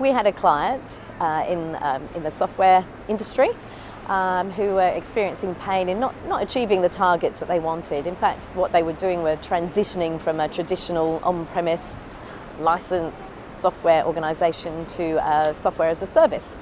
We had a client uh, in, um, in the software industry um, who were experiencing pain in not, not achieving the targets that they wanted. In fact, what they were doing were transitioning from a traditional on-premise license software organisation to a software as a service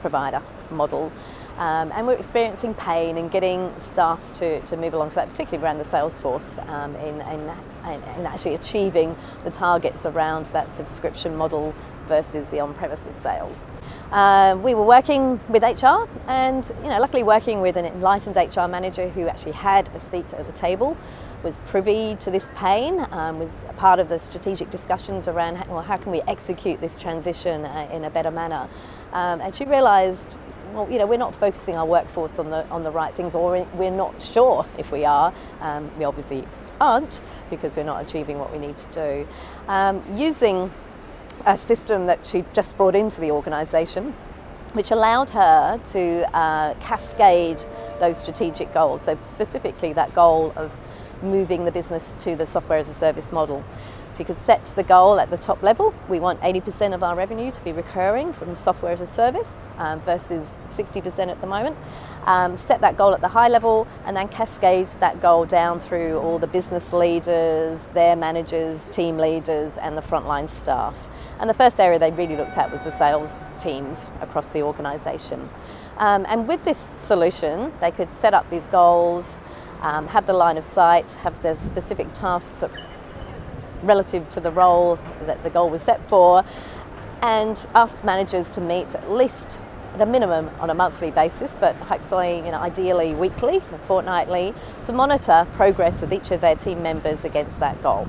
provider model. Um, and we're experiencing pain in getting staff to, to move along to that, particularly around the sales force, um, in, in, in, actually achieving the targets around that subscription model versus the on-premises sales. Uh, we were working with HR and you know, luckily working with an enlightened HR manager who actually had a seat at the table, was privy to this pain, um, was part of the strategic discussions around how, well, how can we execute this transition uh, in a better manner. Um, and she realised well, you know, we're not focusing our workforce on the, on the right things or we're not sure if we are. Um, we obviously aren't because we're not achieving what we need to do. Um, using a system that she just brought into the organisation which allowed her to uh, cascade those strategic goals. So specifically that goal of moving the business to the software as a service model. So you could set the goal at the top level. We want 80% of our revenue to be recurring from software as a service um, versus 60% at the moment. Um, set that goal at the high level and then cascade that goal down through all the business leaders, their managers, team leaders and the frontline staff. And the first area they really looked at was the sales teams across the organisation. Um, and with this solution, they could set up these goals, um, have the line of sight, have the specific tasks relative to the role that the goal was set for, and ask managers to meet at least at a minimum on a monthly basis, but hopefully, you know, ideally weekly, or fortnightly, to monitor progress with each of their team members against that goal.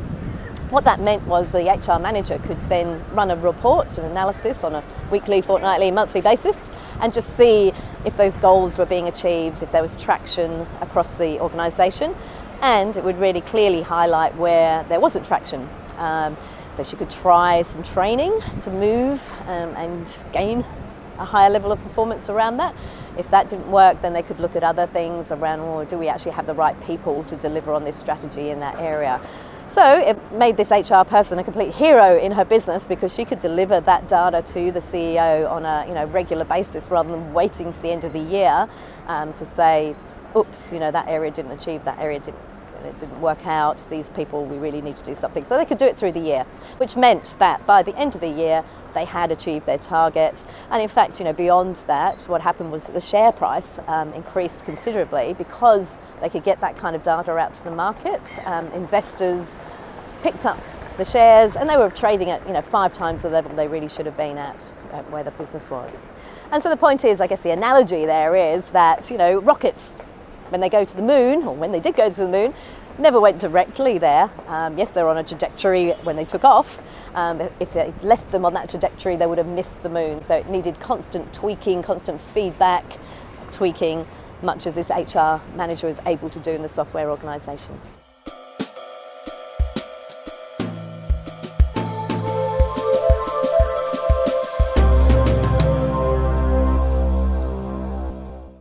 What that meant was the HR manager could then run a report, an analysis on a weekly, fortnightly, monthly basis and just see if those goals were being achieved, if there was traction across the organisation and it would really clearly highlight where there wasn't traction. Um, so she could try some training to move um, and gain a higher level of performance around that. If that didn't work, then they could look at other things around, well, do we actually have the right people to deliver on this strategy in that area? So it made this HR person a complete hero in her business because she could deliver that data to the CEO on a you know, regular basis rather than waiting to the end of the year um, to say, oops, you know, that area didn't achieve, that area didn't it didn't work out, these people, we really need to do something. So they could do it through the year, which meant that by the end of the year, they had achieved their targets. And in fact, you know, beyond that, what happened was that the share price um, increased considerably because they could get that kind of data out to the market. Um, investors picked up the shares and they were trading at you know five times the level they really should have been at, at where the business was. And so the point is, I guess the analogy there is that you know rockets when they go to the moon, or when they did go to the moon, never went directly there. Um, yes, they're on a trajectory when they took off. Um, if they left them on that trajectory, they would have missed the moon. So it needed constant tweaking, constant feedback, tweaking, much as this HR manager is able to do in the software organisation.